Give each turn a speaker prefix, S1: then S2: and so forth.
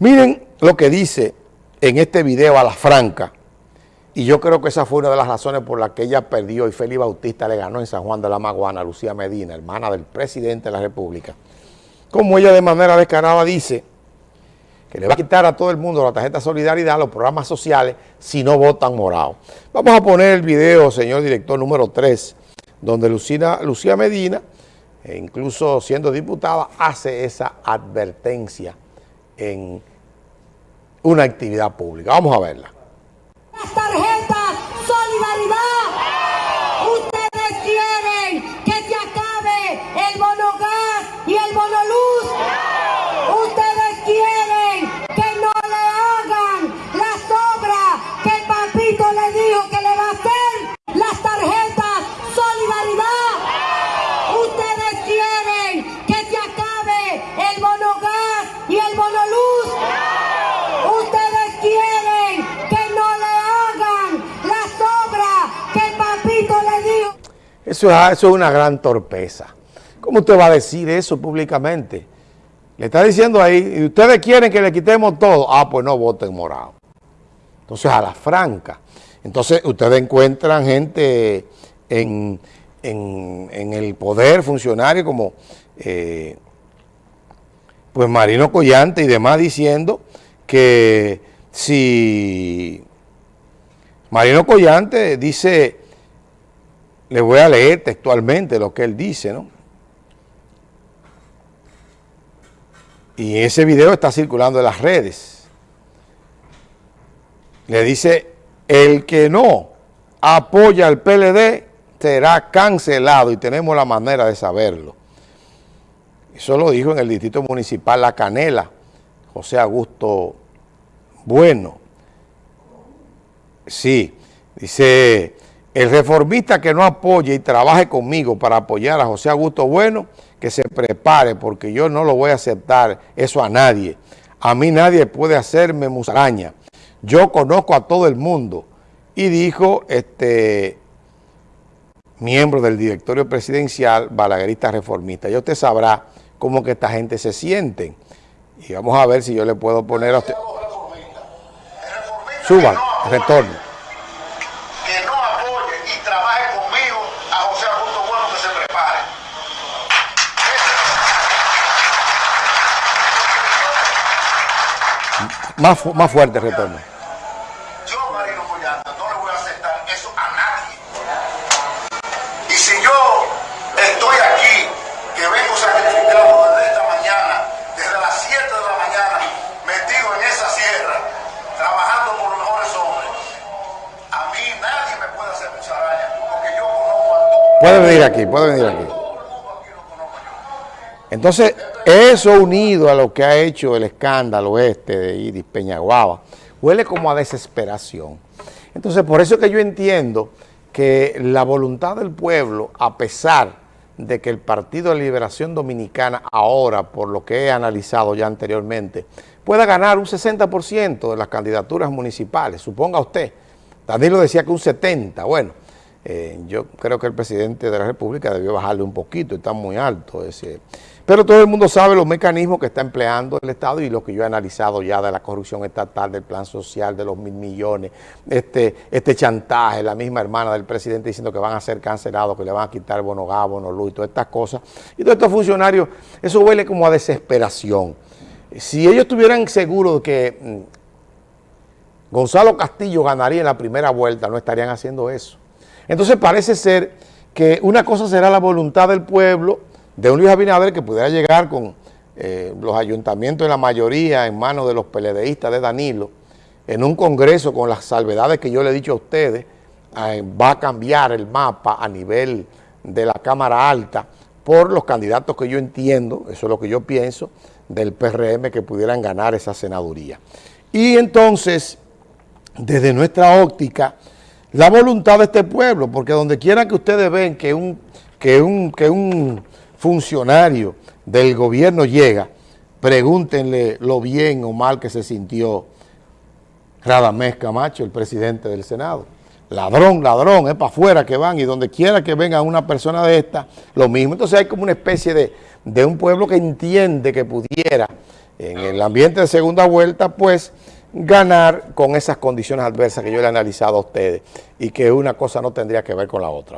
S1: Miren lo que dice en este video a la franca, y yo creo que esa fue una de las razones por las que ella perdió y Félix Bautista le ganó en San Juan de la Maguana Lucía Medina, hermana del presidente de la República. Como ella de manera descarada dice que le va a quitar a todo el mundo la tarjeta solidaridad, los programas sociales, si no votan morado. Vamos a poner el video, señor director, número 3, donde Lucía Medina, e incluso siendo diputada, hace esa advertencia en una actividad pública. Vamos a verla. Eso es, una gran torpeza. ¿Cómo usted va a decir eso públicamente? Le está diciendo ahí, y ustedes quieren que le quitemos todo. Ah, pues no voten morado. Entonces, a la franca. Entonces, ustedes encuentran gente en, en- en el poder funcionario como eh, pues Marino Collante y demás diciendo que si Marino Collante dice, le voy a leer textualmente lo que él dice, ¿no? Y ese video está circulando en las redes. Le dice, el que no apoya al PLD será cancelado y tenemos la manera de saberlo. Eso lo dijo en el Distrito Municipal La Canela, José Augusto Bueno. Sí, dice, el reformista que no apoye y trabaje conmigo para apoyar a José Augusto Bueno, que se prepare porque yo no lo voy a aceptar eso a nadie. A mí nadie puede hacerme musaraña. Yo conozco a todo el mundo. Y dijo este miembro del directorio presidencial, balaguerista reformista. Ya usted sabrá cómo que esta gente se siente. Y vamos a ver si yo le puedo poner a usted. Suban, retorno. Más, fu- más fuerte retorno.
S2: Yo, Marino Collante, no le voy a aceptar eso a nadie. Y si yo estoy aquí, que vengo sacrificado desde esta mañana, desde las 7 de la mañana, metido en esa sierra, trabajando por los mejores hombres, a mí nadie me puede hacer musaraña, porque yo conozco a todo.
S1: Puede venir aquí, puede venir aquí. Entonces, eso unido a lo que ha hecho el escándalo este de Iris Peñaguaba, huele como a desesperación. Entonces, por eso es que yo entiendo que la voluntad del pueblo, a pesar de que el Partido de Liberación Dominicana ahora, por lo que he analizado ya anteriormente, pueda ganar un 60% de las candidaturas municipales, suponga usted. Danilo decía que un 70%, bueno, eh, yo creo que el presidente de la República debió bajarle un poquito, está muy alto ese. Pero todo el mundo sabe los mecanismos que está empleando el Estado y lo que yo he analizado ya de la corrupción estatal, del plan social, de los mil millones, este, este chantaje, la misma hermana del presidente diciendo que van a ser cancelados, que le van a quitar bono gas, bono luz y todas estas cosas. Y todos estos funcionarios, eso huele como a desesperación. Si ellos estuvieran seguros de que mm, Gonzalo Castillo ganaría en la primera vuelta, no estarían haciendo eso. Entonces parece ser que una cosa será la voluntad del pueblo, de un Luis Abinader que pudiera llegar con eh, los ayuntamientos en la mayoría en manos de los PLDistas de Danilo, en un congreso con las salvedades que yo le he dicho a ustedes, va a cambiar el mapa a nivel de la Cámara Alta por los candidatos que yo entiendo, eso es lo que yo pienso, del PRM que pudieran ganar esa senaduría. Y entonces, desde nuestra óptica, la voluntad de este pueblo, porque donde quiera que ustedes ven que un, que un, que un funcionario del gobierno llega, pregúntenle lo bien o mal que se sintió Radamés Camacho, el presidente del Senado. Ladrón, ladrón, es para afuera que van y donde quiera que venga una persona de esta, lo mismo. Entonces hay como una especie de, de un pueblo que entiende que pudiera en el ambiente de segunda vuelta, pues ganar con esas condiciones adversas que yo le he analizado a ustedes y que una cosa no tendría que ver con la otra.